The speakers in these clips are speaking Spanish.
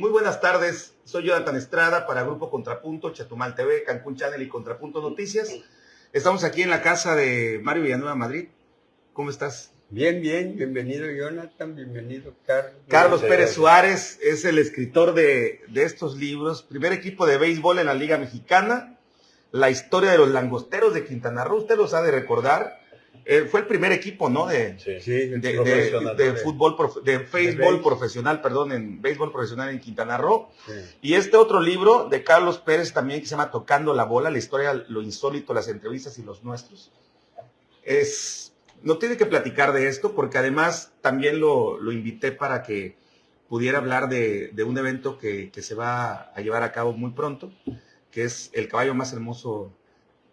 Muy buenas tardes. Soy Jonathan Estrada para Grupo Contrapunto, Chetumal TV, Cancún Channel y Contrapunto Noticias. Estamos aquí en la casa de Mario Villanueva, Madrid. ¿Cómo estás? Bien, bien. Bienvenido, Jonathan. Bienvenido, Carlos. Carlos Pérez Suárez es el escritor de, de estos libros. Primer equipo de béisbol en la Liga Mexicana. La historia de los langosteros de Quintana Roo. Usted los ha de recordar eh, fue el primer equipo, ¿no? De, de, fútbol, de béisbol profesional, perdón, en béisbol profesional en Quintana Roo. Y este otro libro de Carlos Pérez también que se llama Tocando la bola, la historia, lo insólito, las entrevistas y los nuestros. Es, no tiene que platicar de esto porque además también lo, lo invité para que pudiera hablar de, un evento que, que, se va a llevar a cabo muy pronto, que es el caballo más hermoso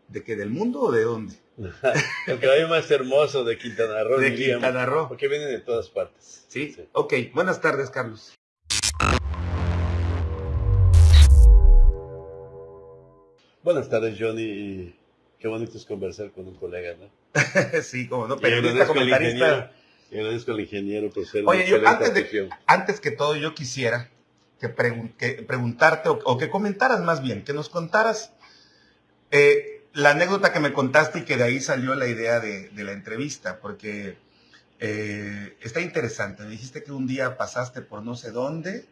de que del mundo o de dónde. el caballo más hermoso de Quintana Roo. De Quintana Roo. Porque vienen de todas partes. ¿Sí? Ok, buenas tardes, Carlos. Buenas tardes, Johnny. Qué bonito es conversar con un colega, ¿no? sí, como no, periodista, comentarista. Y agradezco al ingeniero por ser Oye, yo antes, de, antes que todo yo quisiera que, preguntarte o, que comentaras más bien, que nos contaras eh, la anécdota que me contaste y que de ahí salió la idea de, la entrevista, porque eh, está interesante. Me dijiste que un día pasaste por no sé dónde,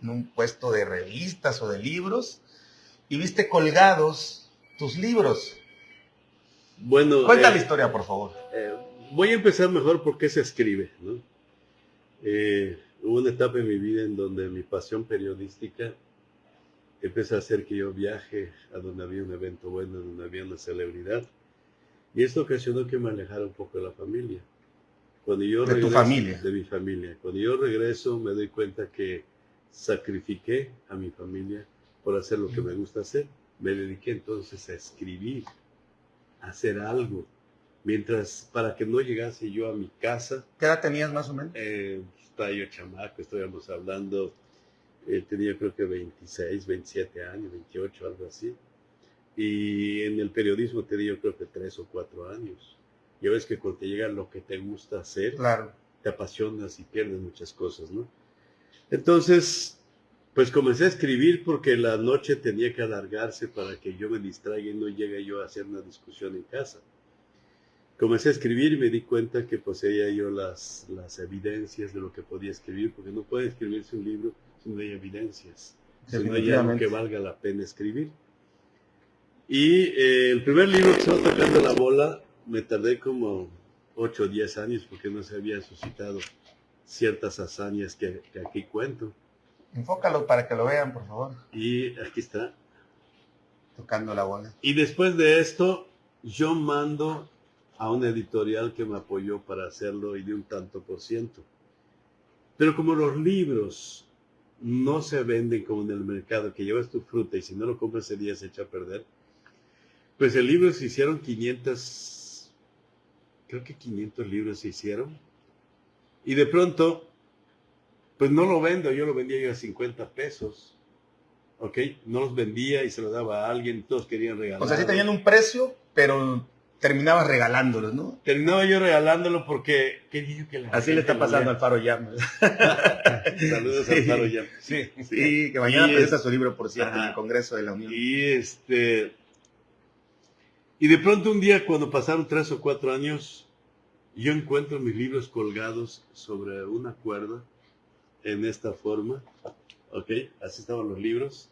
en un puesto de revistas o de libros, y viste colgados tus libros. Bueno, cuenta la eh, historia, por favor. Eh, voy a empezar mejor por qué se escribe. hubo una etapa en mi vida en donde mi pasión periodística empecé a hacer que yo viaje a donde había un evento bueno, donde había una celebridad. Y esto ocasionó que me alejara un poco de la familia. Cuando yo ¿De tu familia? De mi familia. Cuando yo regreso me doy cuenta que sacrifiqué a mi familia por hacer lo que me gusta hacer. Me dediqué entonces a escribir, a hacer algo. Mientras, para que no llegase yo a mi casa. ¿Qué edad tenías más o menos? Eh, estaba yo chamaco, estábamos hablando él tenía creo que 26, 27 años, 28, algo así. Y en el periodismo tenía yo creo que 3 o 4 años. Ya ves que cuando te llega lo que te gusta hacer, claro. te apasionas y pierdes muchas cosas, ¿no? Entonces, pues comencé a escribir porque la noche tenía que alargarse para que yo me distraiga y no llegue yo a hacer una discusión en casa. Comencé a escribir y me di cuenta que poseía yo las, las evidencias de lo que podía escribir, porque no puede escribirse un libro no hay evidencias, no hay algo que valga la pena escribir. Y eh, el primer libro que estaba tocando la bola, me tardé como 8 o 10 años porque no se habían suscitado ciertas hazañas que, aquí cuento. Enfócalo para que lo vean, por favor. Y aquí está. Tocando la bola. Y después de esto, yo mando a una editorial que me apoyó para hacerlo y de un tanto por ciento. Pero como los libros no se venden como en el mercado, que llevas tu fruta y si no lo compras ese día se echa a perder. Pues el libro se hicieron 500, creo que 500 libros se hicieron. Y de pronto, pues no lo vendo, yo lo vendía yo a 50 pesos. ¿Ok? No los vendía y se lo daba a alguien, todos querían regalar. O sea, sí tenían un precio, pero terminaba regalándolos, ¿no? Terminaba yo regalándolo porque quería que Así le está pasando al Faro Yam. Saludos al Faro Yam. Sí, sí, que mañana presenta su libro, por cierto, en el Congreso de la Unión. Y este... Y de pronto un día, cuando pasaron tres o cuatro años, yo encuentro mis libros colgados sobre una cuerda en esta forma. ¿Ok? Así estaban los libros.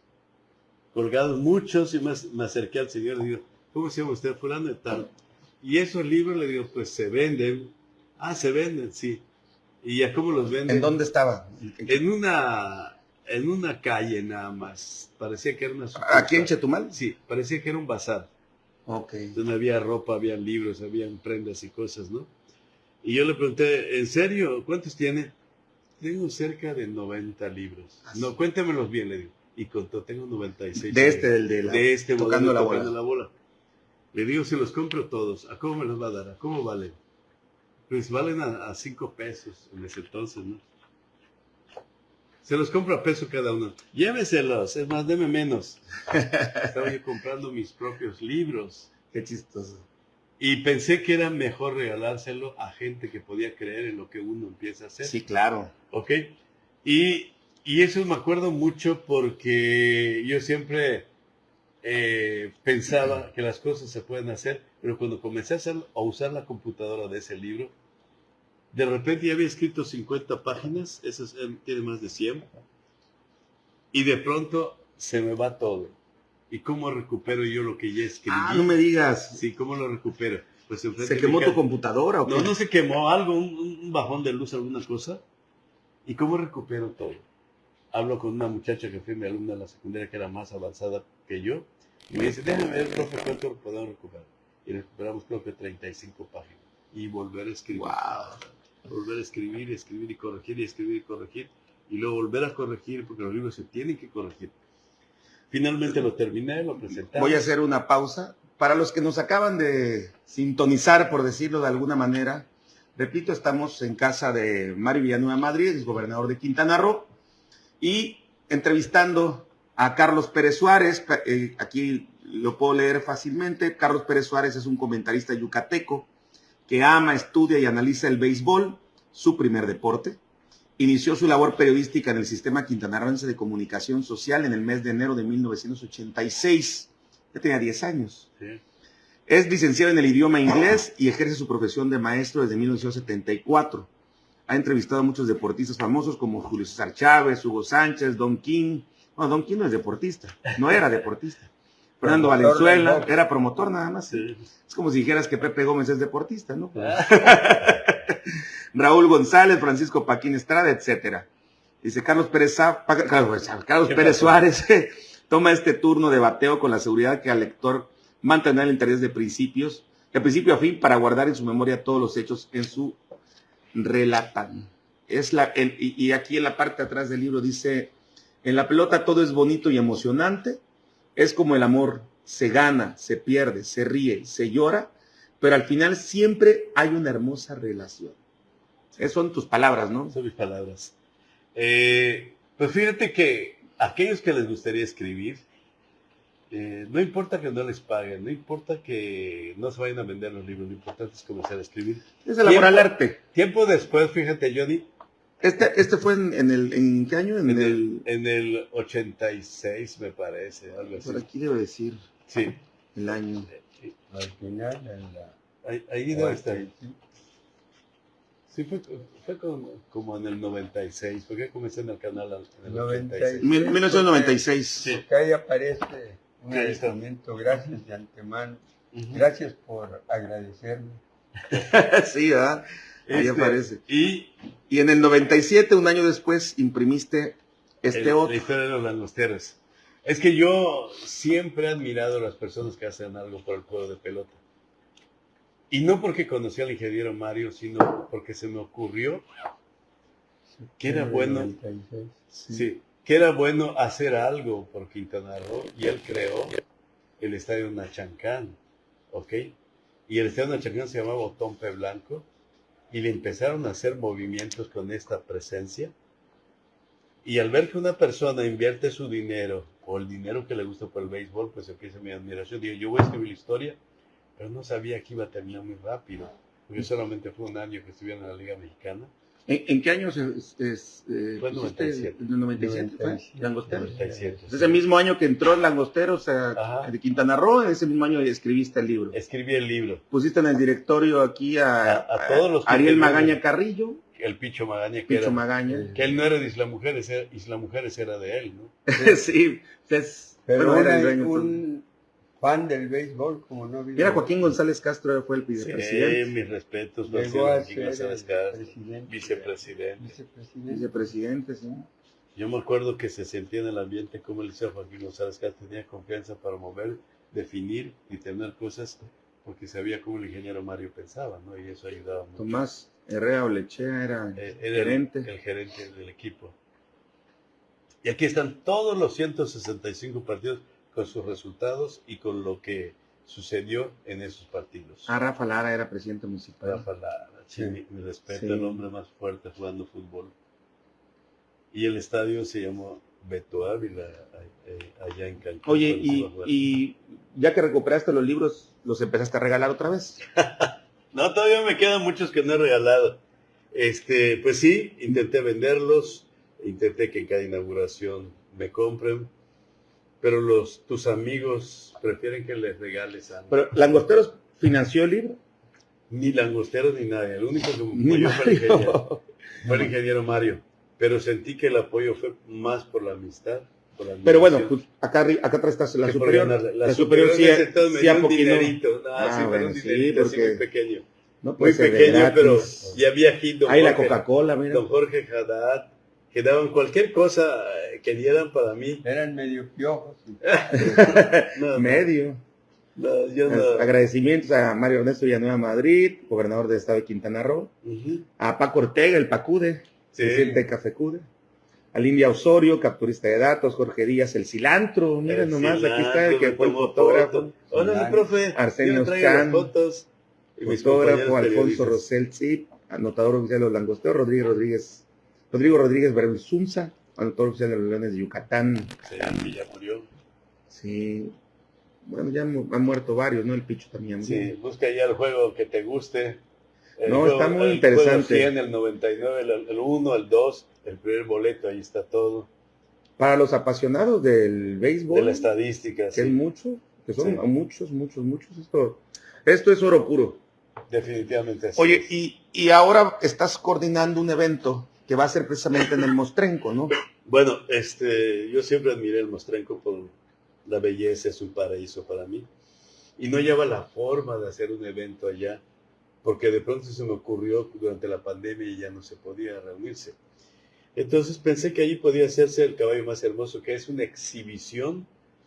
Colgados muchos y más, me acerqué al Señor y digo, ¿cómo se llama usted? Fulano de tal. Y esos libros, le digo, pues se venden. Ah, se venden, sí. ¿Y ya cómo los venden? ¿En dónde estaba? En una, en una calle nada más. Parecía que era una... ¿Aquí en Chetumal? Sí, parecía que era un bazar. Ok. Donde había ropa, había libros, había prendas y cosas, ¿no? Y yo le pregunté, ¿en serio? ¿Cuántos tiene? Tengo cerca de 90 libros. Ah, no, cuéntemelos bien, le digo. Y contó, tengo 96. De este, del de la... De este, tocando, la, bola. la bola. Le digo, si los compro todos, ¿a cómo me los va a dar? ¿A cómo valen? Pues valen a, cinco pesos en ese entonces, ¿no? Se los compro a peso cada uno. Lléveselos, es más, deme menos. Estaba yo comprando mis propios libros. Qué chistoso. Y pensé que era mejor regalárselo a gente que podía creer en lo que uno empieza a hacer. Sí, claro. ¿Ok? Y Y eso me acuerdo mucho porque yo siempre eh, pensaba que las cosas se pueden hacer, pero cuando comencé a, hacer- a usar la computadora de ese libro, de repente ya había escrito 50 páginas, eso es- eh, tiene más de 100, y de pronto se me va todo. ¿Y cómo recupero yo lo que ya escribí? Ah, no me digas. Sí, ¿cómo lo recupero? Pues ¿Se quemó tu computadora o qué? No, no se quemó algo, un, un bajón de luz, alguna cosa. ¿Y cómo recupero todo? Hablo con una muchacha que fue mi alumna de la secundaria que era más avanzada que yo. Y me dice, déjame ver, profe, cuánto podemos recuperar. Y recuperamos creo que 35 páginas. Y volver a escribir. Wow. Volver a escribir, escribir y corregir, y escribir y corregir. Y luego volver a corregir, porque los libros se tienen que corregir. Finalmente lo terminé, lo presenté. Voy a hacer una pausa. Para los que nos acaban de sintonizar, por decirlo de alguna manera, repito, estamos en casa de Mario Villanueva Madrid, gobernador de Quintana Roo, y entrevistando a Carlos Pérez Suárez. eh, aquí lo puedo leer fácilmente. Carlos Pérez Suárez es un comentarista yucateco que ama, estudia y analiza el béisbol, su primer deporte. Inició su labor periodística en el sistema quintanarroense de comunicación social en el mes de enero de 1986. Ya tenía 10 años. Sí. Es licenciado en el idioma inglés y ejerce su profesión de maestro desde 1974. Ha entrevistado a muchos deportistas famosos como Julio César Chávez, Hugo Sánchez, Don King. No, Don King no es deportista, no era deportista. Fernando Valenzuela era promotor nada más. Sí. Es como si dijeras que Pepe Gómez es deportista, ¿no? Raúl González, Francisco Paquín Estrada, etcétera. Dice Carlos Pérez, Sa- Pa- Carlos, Carlos ¿Qué Pérez? Suárez toma este turno de bateo con la seguridad que al lector mantener el interés de principios, de principio a fin, para guardar en su memoria todos los hechos en su relatan. Es la, y, y aquí en la parte de atrás del libro dice, en la pelota todo es bonito y emocionante, es como el amor, se gana, se pierde, se ríe, se llora, pero al final siempre hay una hermosa relación. Esas son tus palabras, ¿no? Son mis palabras. Eh, pues fíjate que aquellos que les gustaría escribir, eh, no importa que no les paguen, no importa que no se vayan a vender los libros, lo importante es comenzar a escribir. Es el amor al arte. Tiempo después, fíjate, Johnny, Este, este fue en, en el, ¿en qué año? En, en el, el, en el 86, me parece, algo así. por aquí debo decir Sí, el año. Al final, en la. ahí, ahí debe estar. 45, Sí, fue, fue como, como en el 96, porque comencé en el canal al- en el 96. 86. Mil- 1996. Sí. Porque ahí aparece un agradecimiento. Gracias de antemano. Gracias por agradecerme. Sí, ¿verdad? Ahí Este, aparece. Y Y en el 97, un año después, imprimiste este el- La otro. historia de los langosteros. Es que yo siempre he admirado a las personas que hacen algo por el juego de pelota. Y no porque conocí al ingeniero Mario, sino porque se me ocurrió que era bueno, 96, sí. sí, que era bueno hacer algo por Quintana Roo y él creó el estadio Nachancán, ¿ok? Y el estadio Nachancán se llamaba Otompe Blanco y le empezaron a hacer movimientos con esta presencia. Y al ver que una persona invierte su dinero o el dinero que le gusta por el béisbol, pues empieza mi admiración. Digo, yo voy a escribir la historia, pero no sabía que iba a terminar muy rápido. Porque solamente fue un año que estuvieron en la Liga Mexicana. ¿En, en qué año es, es, eh, Fue en pusiste? 97. ¿En el 97 fue? 97. Langosteros. 97. Es ese mismo año que entró el Langosteros a- de Quintana Roo, ese mismo año escribiste el libro. Escribí el libro. Pusiste en el directorio aquí a, A- a todos los que Ariel Magaña Carrillo, El Picho Magaña, que, Picho era, Magaña. que él no era de Isla Mujeres, era, Isla Mujeres era de él, ¿no? sí, es, Pero bueno, era el un fan del béisbol, como no vi. Mira, Joaquín González Castro fue el Sí, vicepresidente. mis respetos, Llegó Joaquín González Castro, presidente. vicepresidente. Vicepresidente. Vicepresidente, sí. Yo me acuerdo que se sentía en el ambiente como el liceo Joaquín González Castro tenía confianza para mover, definir y tener cosas porque sabía cómo el ingeniero Mario pensaba, ¿no? Y eso ayudaba mucho. Tomás Herrera Olechea era Eh, era el- gerente. El, gerente del equipo. Y aquí están todos los 165 partidos con sus resultados y con lo que sucedió en esos partidos. Ah, Rafa Lara era presidente municipal. Rafa Lara, sí, Sí. mi, respeto, Sí. el hombre más fuerte jugando fútbol. Y el estadio se llamó Beto Ávila, allá en Cancún. Oye, y, y ya que recuperaste los libros, ¿los empezaste a regalar otra vez? No, todavía me quedan muchos que no he regalado. Este, pues sí, intenté venderlos. intenté que en cada inauguración me compren, pero los tus amigos prefieren que les regales algo. Pero Langosteros financió el libro. Ni langosteros ni nadie. El único que me apoyó fue el ingeniero, fue el ingeniero Mario. Pero sentí que el apoyo fue más por la amistad. por la Pero bueno, pues acá, acá atrás está la superior. ganarle. La, superior sí, me sí dio un dinerito. No, Ah, sí, pero bueno, un sí, dinerito así porque muy pequeño. No Muy pequeño, pero ya había aquí don Ahí la Jorge- Coca-Cola, mira. Don Jorge Haddad, que daban cualquier cosa que dieran para mí. Eran medio piojos. No, Medio. no, yo no. Agradecimientos a Mario Ernesto Villanueva Madrid, gobernador del estado de Quintana Roo. A Paco Ortega, el Pacude, Sí. presidente de Cafecude. Al India Osorio, capturista de datos. Jorge Díaz, el cilantro. Miren nomás, aquí está el cilantro, que fue el fotógrafo. foto. Hola, Cilantro. profe. Arsenio mis Fotógrafo Alfonso. Rosel Zip, anotador oficial de los Langosteros, Rodríguez Rodríguez, Rodrigo Rodríguez Berunzunza, anotador oficial de los Leones de Yucatán. Sí, que ya murió. Sí. Bueno, ya mu- han muerto varios, ¿no? El Picho también. Sí, busca ya el juego que te guste. El No, juego- está muy el interesante. Juego 100, el 99, el, el 1, el 2, el primer boleto, ahí está todo. Para los apasionados del béisbol, De la estadística, que sí. es mucho, que son Sí. muchos, muchos, muchos, esto, esto es oro puro. Definitivamente así Oye, y, y ahora estás coordinando un evento que va a ser precisamente en el Mostrenco, ¿no? Bueno, este, yo siempre admiré el Mostrenco por la belleza, es un paraíso para mí. Y no lleva la forma de hacer un evento allá, porque de pronto se me ocurrió durante la pandemia y ya no se podía reunirse. Entonces pensé que allí podía hacerse el caballo más hermoso, que es una exhibición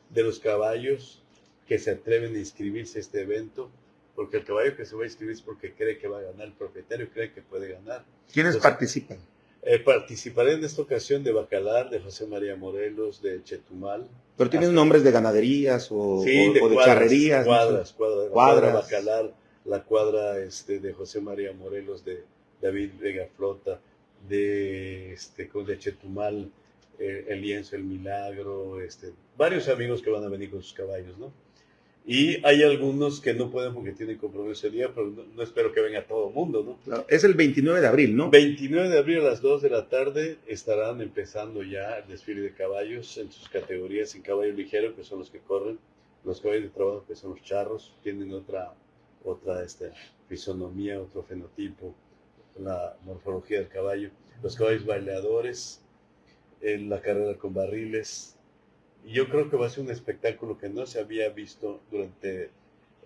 de los caballos que se atreven a inscribirse a este evento, porque el caballo que se va a inscribir es porque cree que va a ganar, el propietario cree que puede ganar. ¿Quiénes participan? Eh, participaré en esta ocasión de Bacalar, de José María Morelos, de Chetumal. Pero tienen Hasta- nombres de ganaderías o, Sí, o- de, o de cuadras, charrerías. no. Cuadras, cuadras, la Cuadras. cuadra Bacalar, la cuadra este, de José María Morelos, de David Vega Flota, de, este, con- de Chetumal, eh, el lienzo, el milagro, este, varios amigos que van a venir con sus caballos, ¿no? Y hay algunos que no pueden porque tienen compromiso ese día, pero no, no espero que venga todo el mundo, ¿no? Claro, Es el 29 de abril, ¿no? 29 de abril a las 2 de la tarde estarán empezando ya el desfile de caballos en sus categorías en caballo ligero, que son los que corren, los caballos de trabajo, que son los charros, tienen otra, otra este, fisonomía, otro fenotipo, la morfología del caballo, los caballos bailadores, en la carrera con barriles. Y yo creo que va a ser un espectáculo que no se había visto durante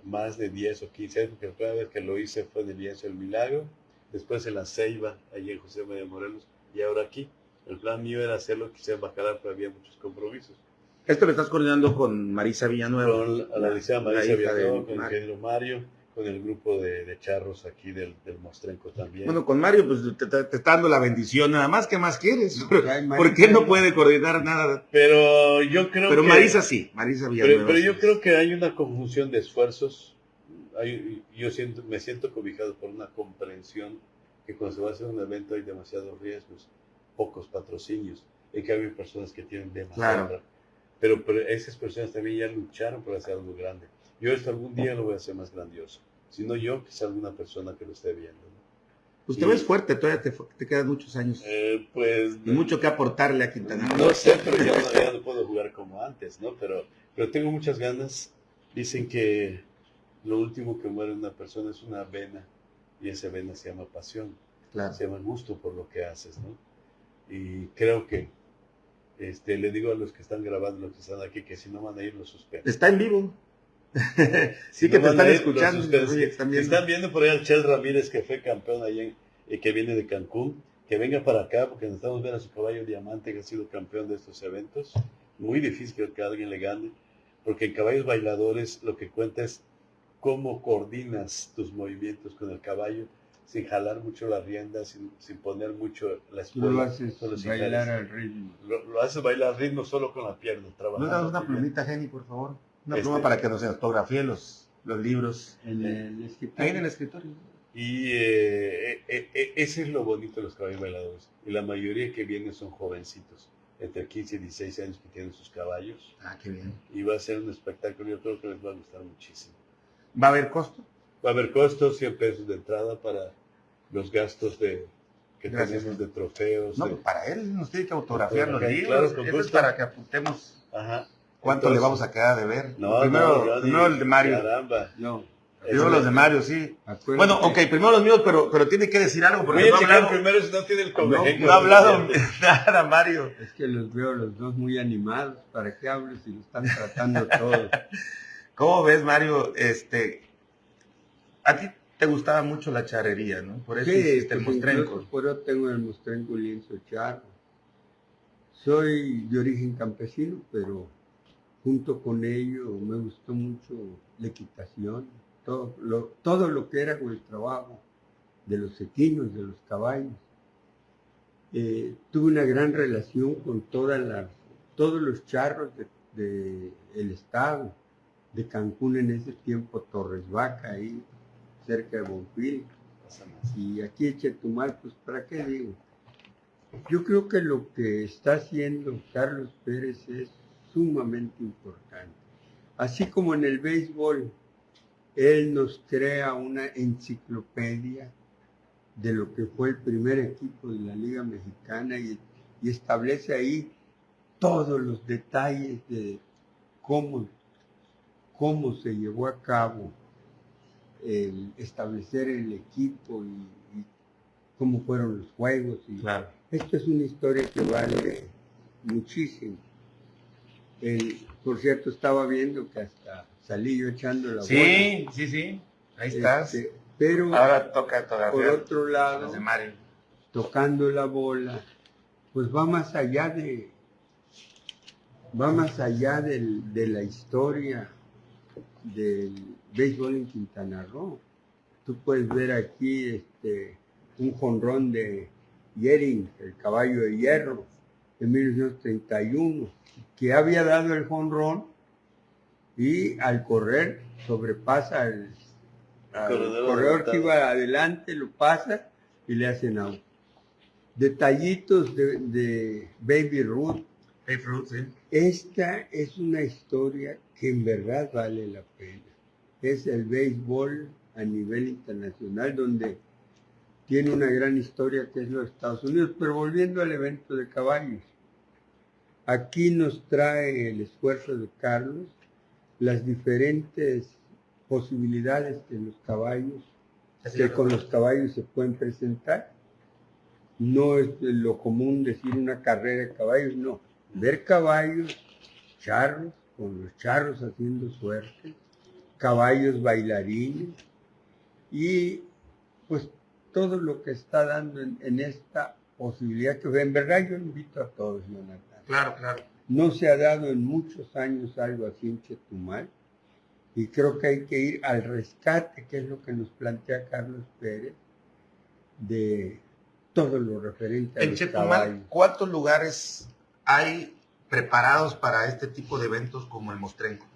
más de 10 o 15 años, porque la primera vez que lo hice fue en el Lienzo del Milagro, después en la Ceiba, allí en José María Morelos, y ahora aquí. El plan mío era hacerlo quizá en Bacalar, pero había muchos compromisos. Esto lo estás coordinando con Marisa Villanueva. Con la, la licenciada la Marisa Villanova, con el ingeniero Mario, con el grupo de, de charros aquí del, del Mostrenco también. Bueno, con Mario, pues te, te- te está dando la bendición, nada más. ¿Qué más quieres? Ay, ¿Por qué no puede coordinar nada? pero yo creo Pero que... Marisa sí, Marisa Villanueva. Pero, pero yo sí. creo que hay una conjunción de esfuerzos. Hay- yo siento, me siento cobijado por una comprensión que cuando se va a hacer un evento hay demasiados riesgos, pocos patrocinios. En cambio hay personas que tienen demasiado. Claro. Pero, pero esas personas también ya lucharon por hacer algo grande. Yo esto algún día lo voy a hacer más grandioso. Si no yo, quizá alguna persona que lo esté viendo. Pues te ves fuerte, todavía te, te quedan muchos años. Eh, pues y mucho que aportarle a Quintana Roo. no sé, pero ya no, ya no puedo jugar como antes, ¿no? Pero, pero tengo muchas ganas. Dicen que lo último que muere una persona es una vena, y esa vena se llama pasión, Claro. se llama gusto por lo que haces, ¿no? Y creo que este, le digo a los que están grabando, los que están aquí, que si no van a ir, los suspenden. Está en vivo. Si sí que no te están ir, los escuchando. oye, Si- están si viendo. están viendo por ahí al Chel Ramírez, que fue campeón allá en- y que viene de Cancún, que venga para acá, porque necesitamos ver a su caballo diamante, que ha sido campeón de estos eventos. Muy difícil que alguien le gane, porque en caballos bailadores lo que cuenta es cómo coordinas tus movimientos con el caballo sin jalar mucho la rienda, sin, sin poner mucho la Tú lo espuela. haces con los bailar al ritmo. Lo, lo haces bailar al ritmo solo con la pierna, ¿No trabajando. das una plumita, Jenny, por favor? Una Este- pluma para que nos autografíe los, los libros. En el escritorio. Ahí en el escritorio. Y eh, eh, eh, ese es lo bonito de los caballos bailadores. Y la mayoría que vienen son jovencitos, entre 15 y 16 años que tienen sus caballos. Ah, qué bien. Y va a ser un espectáculo, yo creo que les va a gustar muchísimo. ¿Va a haber costo? Va a haber costos, 100 pesos de entrada para los gastos de, que Gracias. tenemos de trofeos. No, de- pues para él nos tiene que autografiar los Claro, libros. con Eso es para que apuntemos Ajá. Cuánto Entonces- le vamos a quedar de ver. No, primero, no, Ronnie, primero el de Mario. Caramba. No, Primero los de Mario, sí. acuérdate. Bueno, ok, primero los míos, pero, pero tiene que decir algo porque Voy a no ha checar hablado, primero si no tiene el No, convenio. no ha hablado nada, Mario. Es que los veo los dos muy animados. ¿Para qué hablo si lo están tratando todos? ¿Cómo ves, Mario? Este, a ti te gustaba mucho la charrería, ¿no? Por eso hiciste el pues mostrenco. incluso por eso tengo el mostrenco lienzo charro. Soy de origen campesino, pero junto con ello me gustó mucho la equitación, todo lo, todo lo que era con el trabajo de los equinos, de los caballos. Eh, tuve una gran relación con todos los charros del de, estado, de Cancún en ese tiempo, Torres Vaca, ahí cerca de Bonfil. Y aquí Chetumal, pues, ¿para qué digo? Yo creo que lo que está haciendo Carlos Pérez es sumamente importante. Así como en el béisbol, él nos crea una enciclopedia de lo que fue el primer equipo de la Liga Mexicana y, y establece ahí todos los detalles de cómo, cómo se llevó a cabo el establecer el equipo y, y cómo fueron los juegos. Y Claro. Esto es una historia que vale muchísimo. El, por cierto, estaba viendo que hasta salí yo echando la bola. Sí, sí, sí. Ahí estás. Este, pero Ahora toca por autografiar otro lado, de Mario. tocando la bola, pues va más allá de, va más allá del- de la historia del béisbol en Quintana Roo. Tú puedes ver aquí este, un jonrón de Yering, el caballo de hierro, de 1931, que había dado el jonrón y al correr sobrepasa el al Corredor que iba adelante, lo pasa y le hacen out. Detallitos de, de Baby Ruth. Babe Ruth, sí. Esta es una historia que en verdad vale la pena. Es el béisbol a nivel internacional donde tiene una gran historia que es los Estados Unidos. Pero volviendo al evento de caballos, aquí nos trae el esfuerzo de Carlos, las diferentes posibilidades que los caballos que con los caballos se pueden presentar. No es lo común decir una carrera de caballos, no. Ver caballos, charros, con los charros haciendo suerte, caballos bailarines y pues todo lo que está dando en, en esta posibilidad que en verdad yo invito a todos, Jonathan. Claro, claro. No se ha dado en muchos años algo así en Chetumal y creo que hay que ir al rescate, que es lo que nos plantea Carlos Pérez, de todo lo referente a En los Chetumal, caballos. ¿cuántos lugares hay preparados para este tipo de eventos como el mostrenco?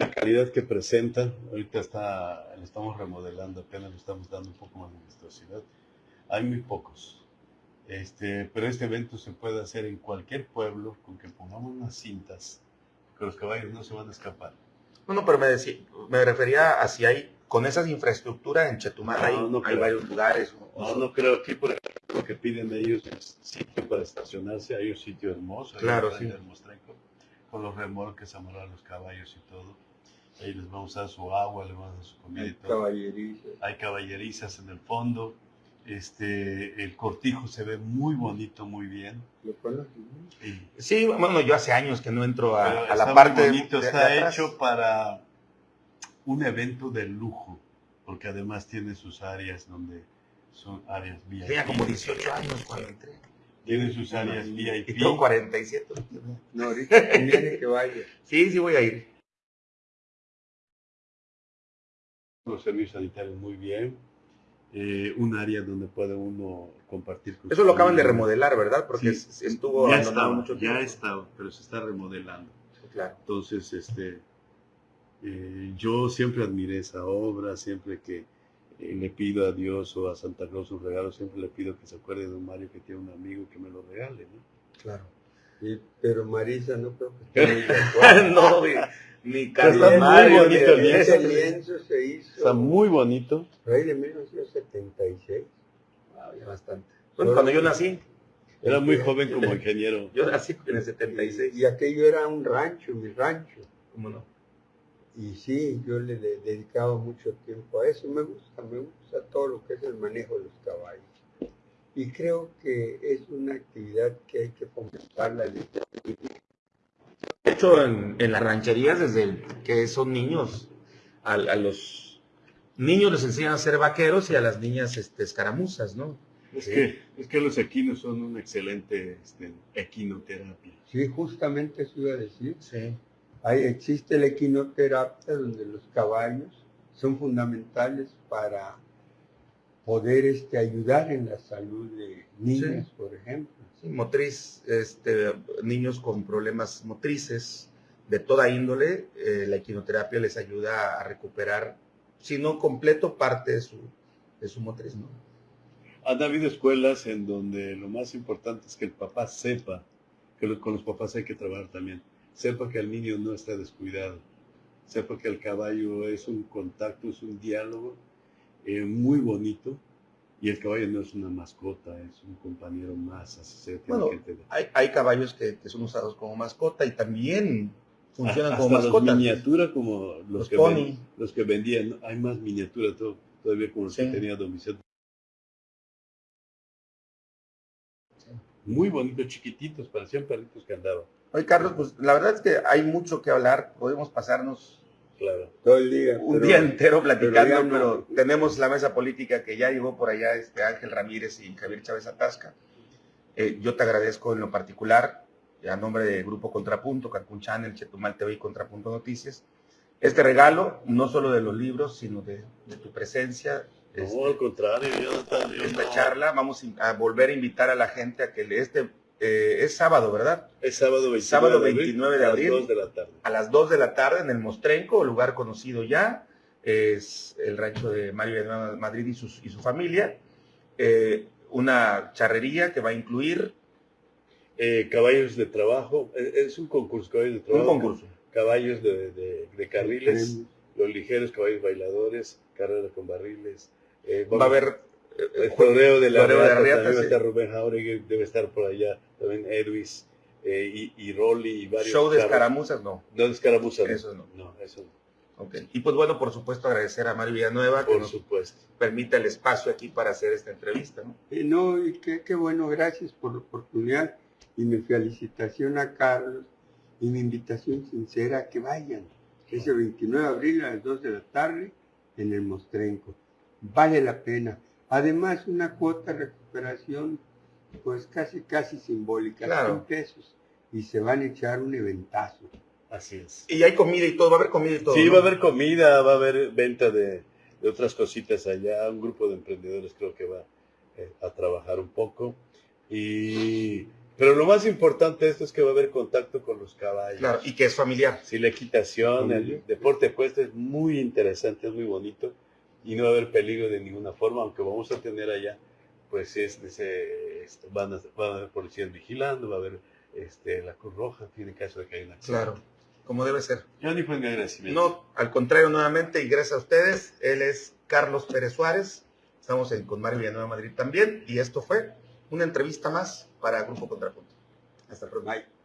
La calidad que presentan, ahorita está, lo estamos remodelando, apenas le estamos dando un poco más de vistosidad. Hay muy pocos. Este, pero este evento se puede hacer en cualquier pueblo con que pongamos unas cintas, que los caballos no se van a escapar. No, no, pero me, decía, me refería a si hay, con esas infraestructuras en Chetumal, No, hay, no hay varios lugares. o- No, no creo aquí, por ejemplo, lo que piden ellos es sitio para estacionarse, hay un sitio hermoso, Claro, sí. mostrenco, con los remolques, amarrar los caballos y todo. Ahí les vamos a dar su agua, les vamos a dar su comida y todo. caballerizo. hay caballerizas en el fondo. Este, el cortijo se ve muy bonito, muy bien. No? Y- Sí, bueno, yo hace años que no entro a, a la muy parte de- bonito, de, está de hecho para un evento de lujo, porque además tiene sus áreas donde son áreas VIP. Tenía como 18 años cuando entré. Tiene sus áreas Y VIP. tengo 47. No, ahorita conviene que vaya. Sí, sí voy a ir. Los servicios sanitarios muy bien. Eh, un área donde puede uno compartir con Eso lo acaban de remodelar, ¿verdad? Porque Sí. estuvo ya estaba, mucho tiempo. ya estaba, pero se está remodelando. Claro. Entonces, este, eh, yo siempre admiré esa obra, siempre que eh, le pido a Dios o a Santa Claus un regalo, siempre le pido que se acuerde de un Mario que tiene un amigo que me lo regale, ¿no? claro. Sí, pero Marisa no creo que esté no, ni, ni Carlos Está muy Mario, ni bonito Ese lienzo se hizo Está muy bonito. por ahí de 1976. bastante. Bueno, cuando yo nací, Era muy joven como ingeniero. yo nací en el 76. Y aquello era un rancho, mi rancho. ¿Cómo no? Y sí, yo le de- dedicaba mucho tiempo a eso. Me gusta, me gusta todo lo que es el manejo de los caballos. Y creo que es una actividad que hay que fomentarla. De hecho, en, en las rancherías, desde el- que son niños, a, a los niños les enseñan a ser vaqueros y a las niñas este, escaramuzas, ¿no? Es que, es que los equinos son una excelente este, equinoterapia. Sí, justamente eso iba a decir. Sí. Hay, existe la equinoterapia donde los caballos son fundamentales para poder este, ayudar en la salud de niños, Sí. por ejemplo. Sí, motriz, este, niños con problemas motrices de toda índole, eh, la equinoterapia les ayuda a recuperar, si no completo, parte de su, de su motriz, ¿no? Han habido escuelas en donde lo más importante es que el papá sepa, que lo- con los papás hay que trabajar también, sepa que el niño no está descuidado, sepa que el caballo es un contacto, es un diálogo eh, muy bonito y el caballo no es una mascota, es un compañero más, así se tiene Bueno, que. Hay, hay caballos que, que son usados como mascota y también funcionan Hasta como mascotas. miniatura como los, Los que ven- los que vendían, hay más miniatura to- todavía como los Sí. que tenía Domicilio. Muy bonitos, chiquititos, parecían perritos que andaban. Oye, Carlos, pues la verdad es que hay mucho que hablar. Podemos pasarnos Claro. Todo el día. un pero- día entero platicando, pero tenemos la mesa política que ya llegó por allá este Ángel Ramírez y Javier Chávez Atasca. Eh, yo te agradezco en lo particular, a nombre del Grupo Contrapunto, Cancún Channel, Chetumal TV y Contrapunto Noticias, este regalo, no solo de los libros, sino de, de tu presencia, este, No, al contrario, Jonathan, yo esta no. charla. Vamos a volver a invitar a la gente a que le- este eh, es sábado, ¿verdad? Es sábado 29, Sábado de abril, 29 de a las abril. 2 de la tarde. a las 2 de la tarde en el Mostrenco, lugar conocido ya, es el rancho de Mario Villanueva Madrid y, sus- y su familia. Eh, una charrería que va a incluir Eh, caballos de trabajo, eh, es un concurso, caballos de un trabajo. concurso. Caballos de, de- de carriles, los ligeros, caballos bailadores, carreras con barriles. eh, Va a haber El torneo de la Torneo de Reata, Reata, también sí. estar Rubén Jauregui, debe estar por allá, también Edwis eh, y, y Rolly y varios. show de escaramuzas, no. No, de escaramuzas. no. Eso no. No, eso no. Ok. Y pues bueno, por supuesto agradecer a Mario Villanueva que Por nos supuesto. permite el espacio aquí para hacer esta entrevista. ¿no? Eh, no, y qué, qué bueno, gracias por la oportunidad y mi felicitación a Carlos y mi invitación sincera a que vayan ese 29 de abril a las 2 de la tarde en el Mostrenco. Vale la pena. Además, una cuota de recuperación pues casi, casi simbólica, Claro. 100 pesos. Y se van a echar un eventazo. Así es. Y hay comida y todo, va a haber comida y todo. Sí, ¿no? va a haber comida, va a haber venta de, de otras cositas allá. Un grupo de emprendedores creo que va eh, a trabajar un poco. Y, pero lo más importante de esto es que va a haber contacto con los caballos. Claro, y que es familiar. Sí, la equitación, el deporte ecuestre es muy interesante, es muy bonito y no va a haber peligro de ninguna forma, aunque vamos a tener allá, pues es, ese, este, van, a, van a haber policías vigilando, va a haber este, la Cruz Roja, tiene caso de que haya una acción. Claro, como debe ser. Yo ni fue mi agradecimiento. No, al contrario, nuevamente, y gracias a ustedes, él es Carlos Pérez Suárez, estamos en, con Mario Villanueva Madrid también, y esto fue una entrevista más para Grupo Contrapunto. Hasta pronto. Bye.